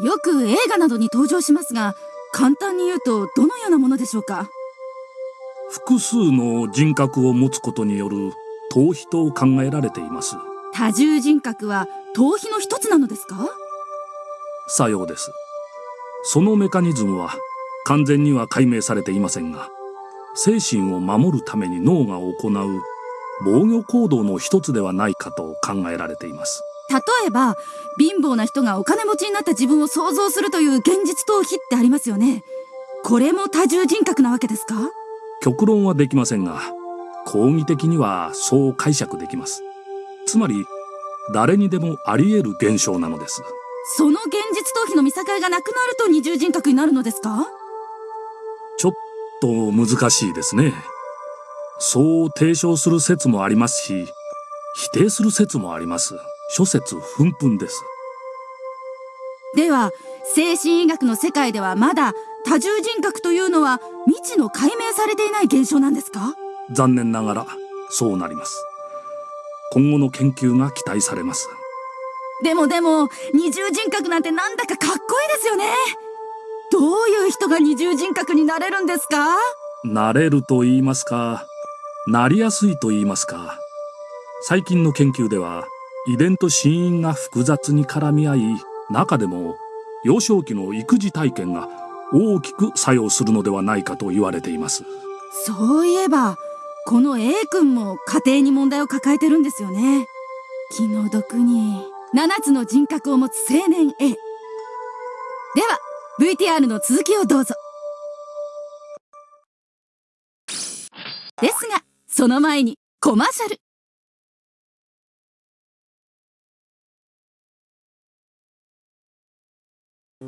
よく映画などに登場しますが簡単に言うとどのようなものでしょうか？複数の人格を持つことによる逃避と考えられています。多重人格は逃避の一つなのですか？さようです。そのメカニズムは完全には解明されていませんが精神を守るために脳が行う防御行動の一つではないかと考えられています例えば貧乏な人がお金持ちになった自分を想像するという現実逃避ってありますよね。これも多重人格なわけですか？極論はできませんが講義的にはそう解釈できます。つまり誰にでもあり得る現象なのです。その現実逃避の見境がなくなると二重人格になるのですか？ちょっと難しいですね。そう提唱する説もありますし否定する説もあります諸説紛々です。では精神医学の世界ではまだ多重人格というのは未知の解明されていない現象なんですか？残念ながらそうなります。今後の研究が期待されます。でもでも二重人格なんてなんだかかっこいいですよね。どういう人が二重人格になれるんですか？なれると言いますかなりやすいと言いますか。最近の研究では遺伝と死因が複雑に絡み合い中でも幼少期の育児体験が大きく作用するのではないかと言われています。そういえばこの A 君も家庭に問題を抱えてるんですよね。気の毒に7つの人格を持つ青年 A では VTR の続きをどうぞ。ですがその前にコマーシャル。最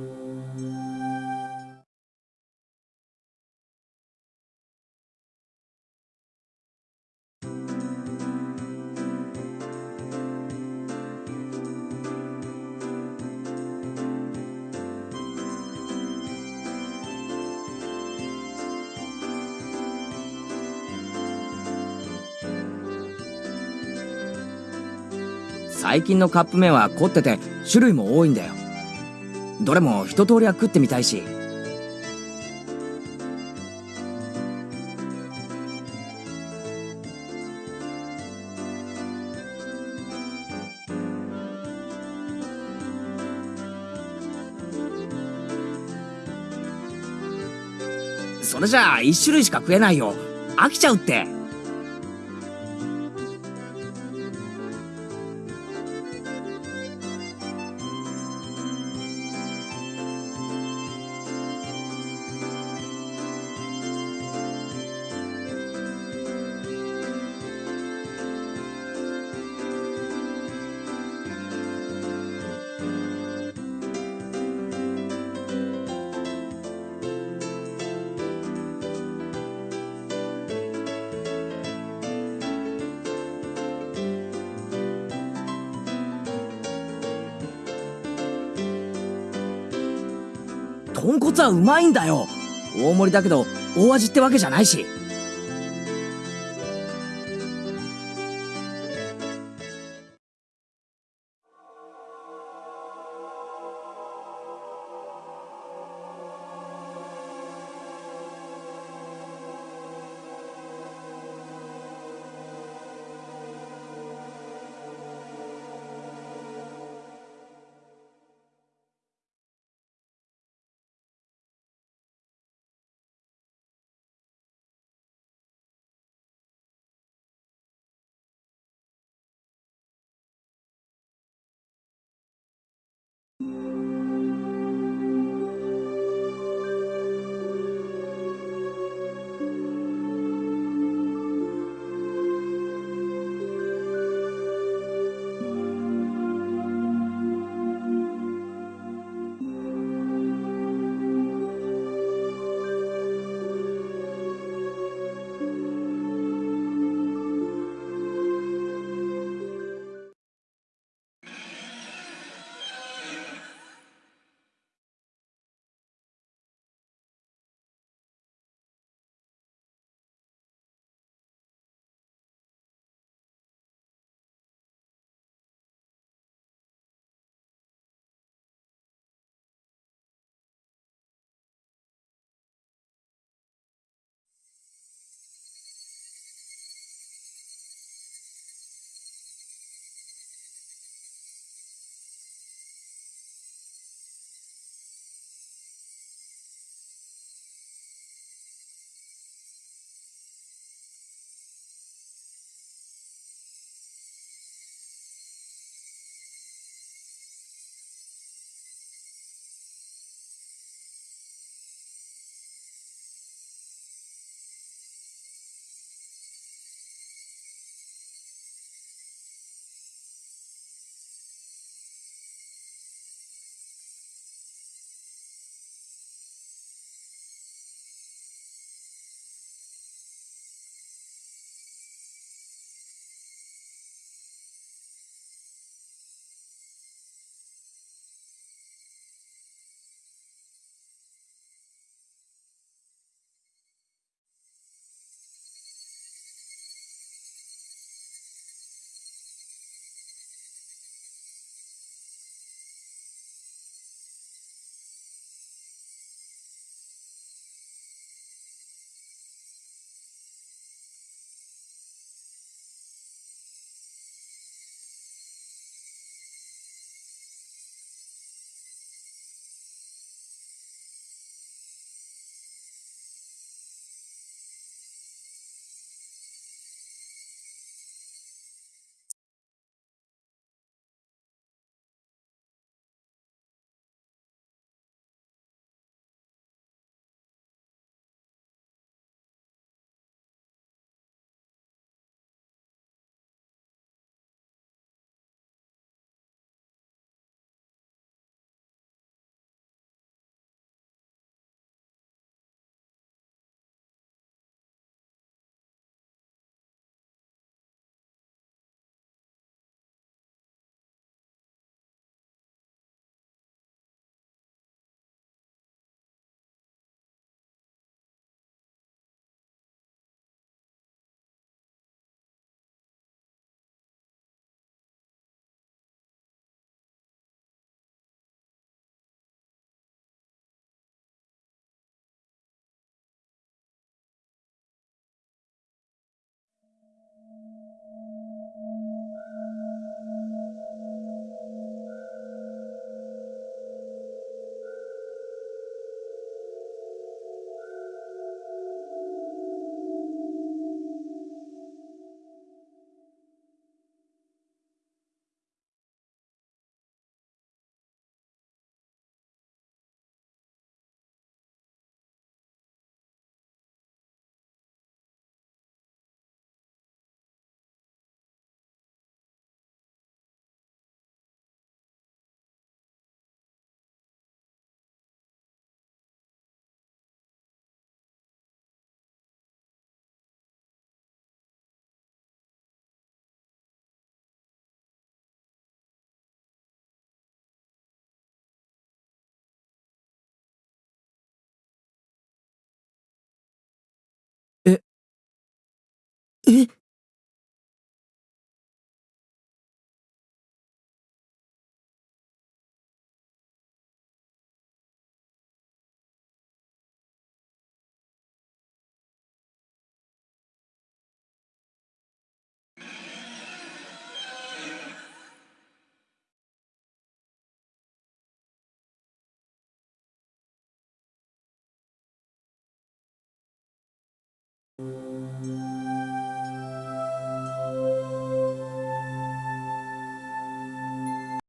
近のカップ麺は凝ってて種類も多いんだよ。どれも一通りは食ってみたいし。それじゃあ一種類しか食えないよ。飽きちゃうって。豚骨はうまいんだよ。大盛りだけど大味ってわけじゃないし。